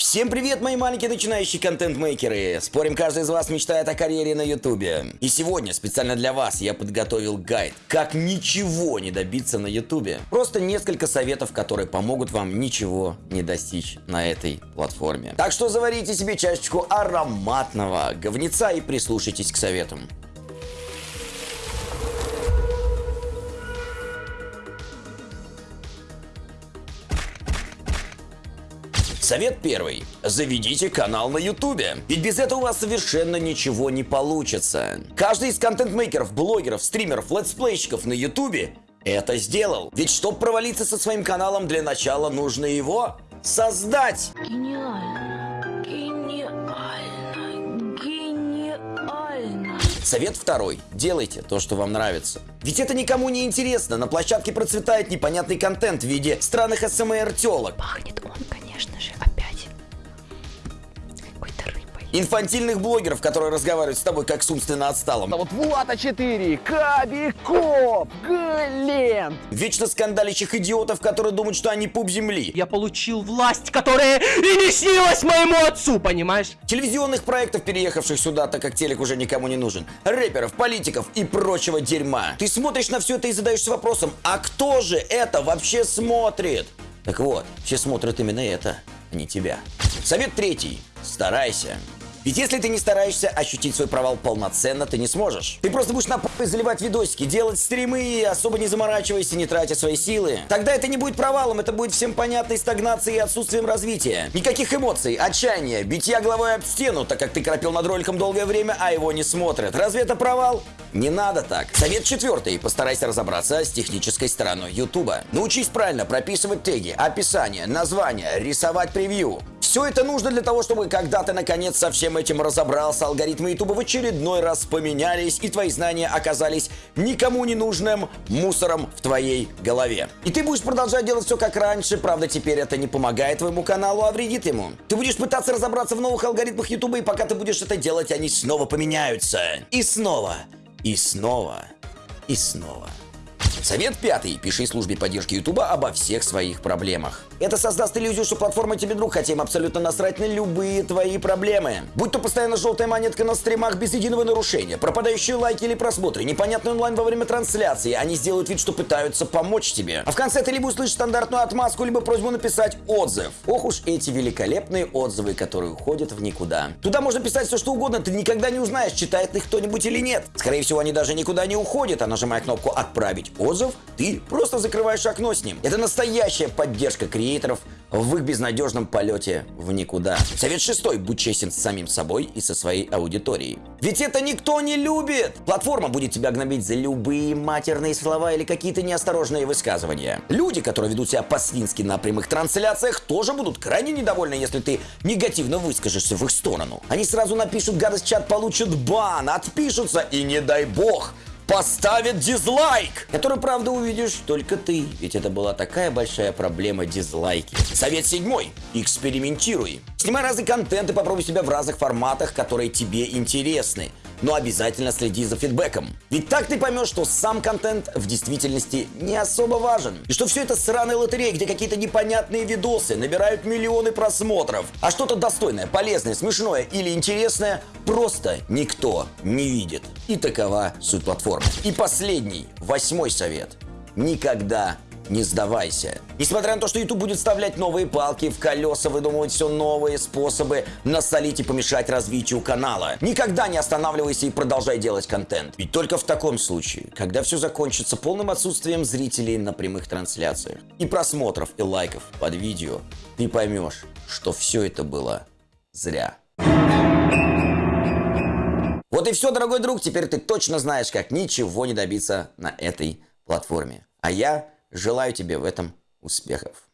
Всем привет, мои маленькие начинающие контент-мейкеры! Спорим, каждый из вас мечтает о карьере на ютубе. И сегодня специально для вас я подготовил гайд, как ничего не добиться на ютубе. Просто несколько советов, которые помогут вам ничего не достичь на этой платформе. Так что заварите себе чашечку ароматного говнеца и прислушайтесь к советам. Совет первый. Заведите канал на ютубе. Ведь без этого у вас совершенно ничего не получится. Каждый из контент-мейкеров, блогеров, стримеров, летсплейщиков на ютубе это сделал. Ведь чтобы провалиться со своим каналом, для начала нужно его создать. Гениально. Совет второй. Делайте то, что вам нравится. Ведь это никому не интересно. На площадке процветает непонятный контент в виде странных ASMR-телок. Пахнет он, конечно же, опять какой-то рыбой. Инфантильных блогеров, которые разговаривают с тобой как с умственно отсталым. А вот Влада 4, Кабиков, Глент. Вечно скандалящих идиотов, которые думают, что они пуп земли. Я получил власть, которая и не снилась моему отцу, понимаешь? Телевизионных проектов, переехавших сюда, так как телек уже никому не нужен. Рэперов, политиков и прочего дерьма. Ты смотришь на все это и задаешься вопросом, а кто же это вообще смотрит? Так вот, все смотрят именно это, а не тебя. Совет третий. Старайся. Ведь если ты не стараешься ощутить свой провал полноценно, ты не сможешь. Ты просто будешь на попы заливать видосики, делать стримы особо не заморачиваясь и не тратя свои силы. Тогда это не будет провалом, это будет всем понятной стагнацией и отсутствием развития. Никаких эмоций, отчаяния, битья головой об стену, так как ты крапил над роликом долгое время, а его не смотрят. Разве это провал? Не надо так. Совет четвертый. Постарайся разобраться с технической стороной Ютуба. Научись правильно прописывать теги, описание, название, рисовать превью. Все это нужно для того, чтобы когда ты наконец со всем этим разобрался, алгоритмы Ютуба в очередной раз поменялись, и твои знания оказались никому не нужным мусором в твоей голове. И ты будешь продолжать делать все как раньше, правда теперь это не помогает твоему каналу, а вредит ему. Ты будешь пытаться разобраться в новых алгоритмах Ютуба, и пока ты будешь это делать, они снова поменяются. И снова, и снова, и снова. Совет пятый. Пиши службе поддержки Ютуба обо всех своих проблемах. Это создаст иллюзию, что платформа тебе друг, хотя им абсолютно насрать на любые твои проблемы. Будь то постоянно желтая монетка на стримах без единого нарушения, пропадающие лайки или просмотры, непонятный онлайн во время трансляции, они сделают вид, что пытаются помочь тебе. А в конце ты либо услышишь стандартную отмазку, либо просьбу написать отзыв. Ох уж эти великолепные отзывы, которые уходят в никуда. Туда можно писать все, что угодно, ты никогда не узнаешь, читает их кто-нибудь или нет. Скорее всего, они даже никуда не уходят, а нажимая кнопку «Отправить отзыв», ты просто закрываешь окно с ним. Это настоящая поддержка креаторов в их безнадежном полете в никуда. Совет шестой. Будь честен с самим собой и со своей аудиторией. Ведь это никто не любит! Платформа будет тебя гнобить за любые матерные слова или какие-то неосторожные высказывания. Люди, которые ведут себя по-свински на прямых трансляциях, тоже будут крайне недовольны, если ты негативно выскажешься в их сторону. Они сразу напишут гадость чат, получат бан, отпишутся и не дай бог поставит дизлайк, который, правда, увидишь только ты, ведь это была такая большая проблема дизлайки. Совет седьмой. Экспериментируй. Снимай разный контент и попробуй себя в разных форматах, которые тебе интересны. Но обязательно следи за фидбэком. Ведь так ты поймешь, что сам контент в действительности не особо важен. И что все это сраная лотерея, где какие-то непонятные видосы набирают миллионы просмотров. А что-то достойное, полезное, смешное или интересное просто никто не видит. И такова суть платформы. И последний, восьмой совет. Никогда не сдавайся. Несмотря на то, что YouTube будет вставлять новые палки в колеса, выдумывать все новые способы насолить и помешать развитию канала. Никогда не останавливайся и продолжай делать контент. Ведь только в таком случае, когда все закончится полным отсутствием зрителей на прямых трансляциях и просмотров и лайков под видео, ты поймешь, что все это было зря. Вот и все, дорогой друг, теперь ты точно знаешь, как ничего не добиться на этой платформе. А я желаю тебе в этом успехов.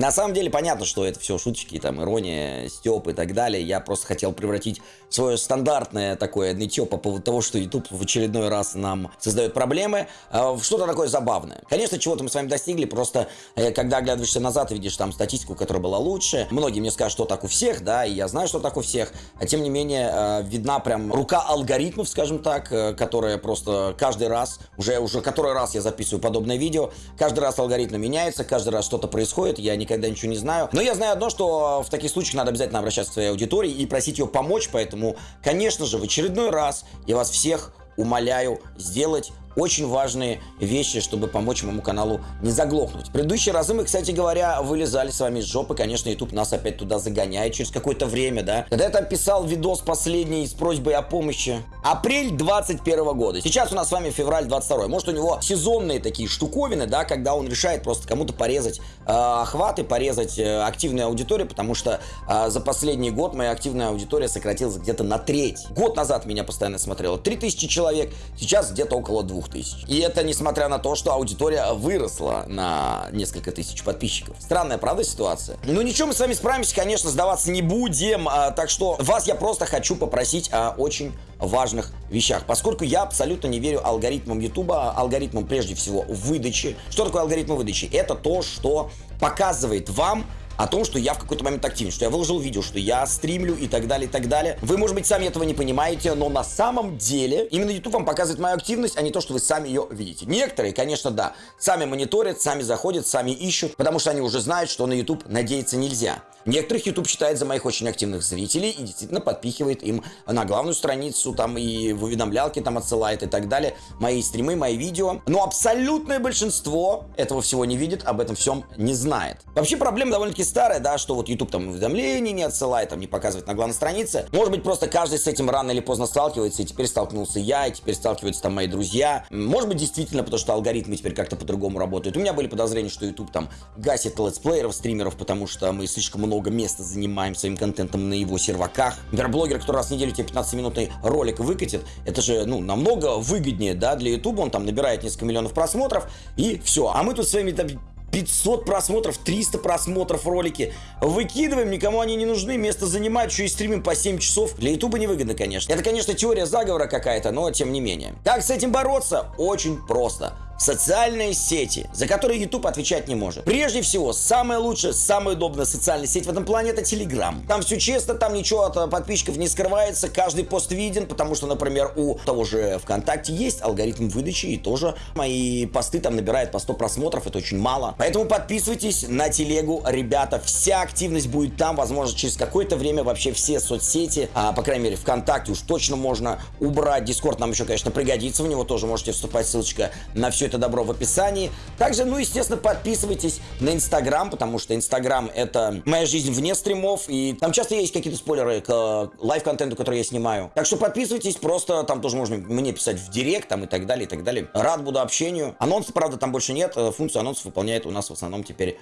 На самом деле понятно, что это все шуточки, там, ирония, степ и так далее. Я просто хотел превратить свое стандартное такое нытье по поводу того, что YouTube в очередной раз нам создает проблемы, э, в что-то такое забавное. Конечно, чего-то мы с вами достигли, просто э, когда оглядываешься назад и видишь там статистику, которая была лучше, многие мне скажут, что так у всех, да, и я знаю, что так у всех, а тем не менее э, видна прям рука алгоритмов, скажем так, которая просто каждый раз, уже, уже который раз я записываю подобное видео, каждый раз алгоритмы меняются, каждый раз что-то происходит, я никогда ничего не знаю. Но я знаю одно, что в таких случаях надо обязательно обращаться к своей аудитории и просить ее помочь, поэтому, конечно же, в очередной раз я вас всех умоляю сделать очень важные вещи, чтобы помочь моему каналу не заглохнуть. В предыдущие разы мы, кстати говоря, вылезали с вами из жопы. Конечно, YouTube нас опять туда загоняет через какое-то время, да. Когда я там писал видос последний с просьбой о помощи. Апрель 21 года. Сейчас у нас с вами февраль 22. Может, у него сезонные такие штуковины, да, когда он решает просто кому-то порезать э, охваты, порезать э, активную аудиторию, потому что э, за последний год моя активная аудитория сократилась где-то на треть. Год назад меня постоянно смотрело 3000 человек, сейчас где-то около 2000. И это несмотря на то, что аудитория выросла на несколько тысяч подписчиков. Странная, правда, ситуация? Ну ничего, мы с вами справимся, конечно, сдаваться не будем. А, так что вас я просто хочу попросить о очень важных вещах. Поскольку я абсолютно не верю алгоритмам YouTube, алгоритмам прежде всего выдачи. Что такое алгоритмы выдачи? Это то, что показывает вам о том, что я в какой-то момент активен, что я выложил видео, что я стримлю и так далее, и так далее. Вы, может быть, сами этого не понимаете, но на самом деле именно YouTube вам показывает мою активность, а не то, что вы сами ее видите. Некоторые, конечно, да, сами мониторят, сами заходят, сами ищут, потому что они уже знают, что на YouTube надеяться нельзя. Некоторых YouTube считает за моих очень активных зрителей и действительно подпихивает им на главную страницу, там и в уведомлялки там отсылает и так далее, мои стримы, мои видео. Но абсолютное большинство этого всего не видит, об этом всем не знает. Вообще проблема довольно-таки старая, да, что вот YouTube там уведомлений не отсылает, там не показывает на главной странице. Может быть, просто каждый с этим рано или поздно сталкивается, и теперь столкнулся я, и теперь сталкиваются там мои друзья. Может быть, действительно, потому что алгоритмы теперь как-то по-другому работают. У меня были подозрения, что YouTube там гасит летсплееров, стримеров, потому что мы слишком много места занимаем своим контентом на его серваках. Например, который раз в неделю тебе 15-минутный ролик выкатит, это же, ну, намного выгоднее, да, для YouTube. Он там набирает несколько миллионов просмотров, и все. А мы тут своими там 500 просмотров, 300 просмотров ролики. Выкидываем, никому они не нужны, место занимают, еще и стримим по 7 часов. Для ютуба невыгодно, конечно. Это, конечно, теория заговора какая-то, но тем не менее. Как с этим бороться? Очень просто социальные сети, за которые YouTube отвечать не может. Прежде всего, самая лучшая, самая удобная социальная сеть в этом плане это Telegram. Там все честно, там ничего от э, подписчиков не скрывается, каждый пост виден, потому что, например, у того же ВКонтакте есть алгоритм выдачи, и тоже мои посты там набирают по 100 просмотров, это очень мало. Поэтому подписывайтесь на телегу, ребята, вся активность будет там, возможно, через какое-то время вообще все соцсети, а, по крайней мере, ВКонтакте уж точно можно убрать. Дискорд нам еще, конечно, пригодится, в него тоже можете вступать, ссылочка на все это добро в описании. Также, ну, естественно, подписывайтесь на Инстаграм, потому что Инстаграм — это моя жизнь вне стримов, и там часто есть какие-то спойлеры к э, live-контенту, который я снимаю. Так что подписывайтесь, просто там тоже можно мне писать в директ, там и так далее, и так далее. Рад буду общению. Анонсов, правда, там больше нет, э, функцию анонсов выполняет у нас в основном теперь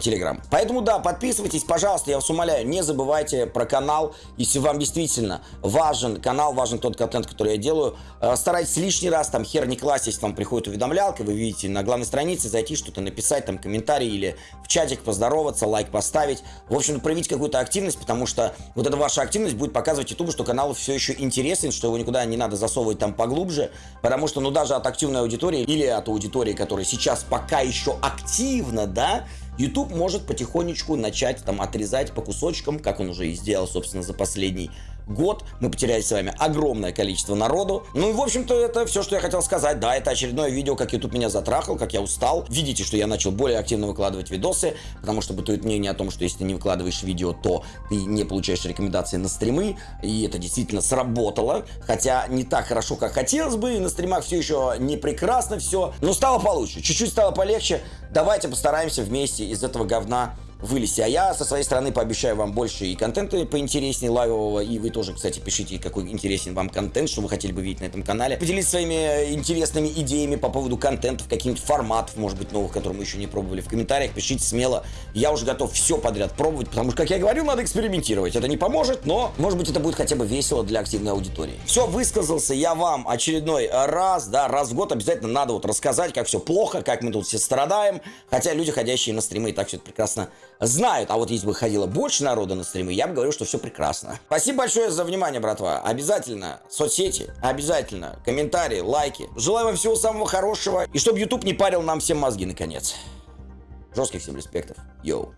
Телеграм. Поэтому, да, подписывайтесь, пожалуйста, я вас умоляю, не забывайте про канал, если вам действительно важен канал, важен тот контент, который я делаю, э, старайтесь лишний раз, там, хер не класть, если вам приходит уведомлялка, вы видите на главной странице, зайти, что-то написать, там, комментарий или в чатик поздороваться, лайк поставить, в общем, проявить какую-то активность, потому что вот эта ваша активность будет показывать YouTube, что канал все еще интересен, что его никуда не надо засовывать там поглубже, потому что, ну, даже от активной аудитории или от аудитории, которая сейчас пока еще активна, да, YouTube может потихонечку начать там отрезать по кусочкам, как он уже и сделал, собственно, за последний год. Мы потеряли с вами огромное количество народу. Ну и, в общем-то, это все, что я хотел сказать. Да, это очередное видео, как YouTube меня затрахал, как я устал. Видите, что я начал более активно выкладывать видосы, потому что бытует мнение о том, что если ты не выкладываешь видео, то ты не получаешь рекомендации на стримы. И это действительно сработало. Хотя не так хорошо, как хотелось бы. И на стримах все еще не прекрасно все. Но стало получше. Чуть-чуть стало полегче. Давайте постараемся вместе из этого говна вылезти. А я со своей стороны пообещаю вам больше и контента поинтереснее лайвового, и вы тоже, кстати, пишите, какой интересен вам контент, что вы хотели бы видеть на этом канале. Поделитесь своими интересными идеями по поводу контентов, каких-нибудь форматов, может быть, новых, которые мы еще не пробовали. В комментариях пишите смело. Я уже готов все подряд пробовать, потому что, как я говорил, надо экспериментировать. Это не поможет, но, может быть, это будет хотя бы весело для активной аудитории. Все, высказался я вам очередной раз, да, раз в год обязательно надо вот рассказать, как все плохо, как мы тут все страдаем, хотя люди, ходящие на стримы, и так все это прекрасно знают. А вот если бы ходило больше народа на стримы, я бы говорил, что все прекрасно. Спасибо большое за внимание, братва. Обязательно соцсети, обязательно комментарии, лайки. Желаю вам всего самого хорошего. И чтобы YouTube не парил нам всем мозги, наконец. Жестких всем респектов. Йоу.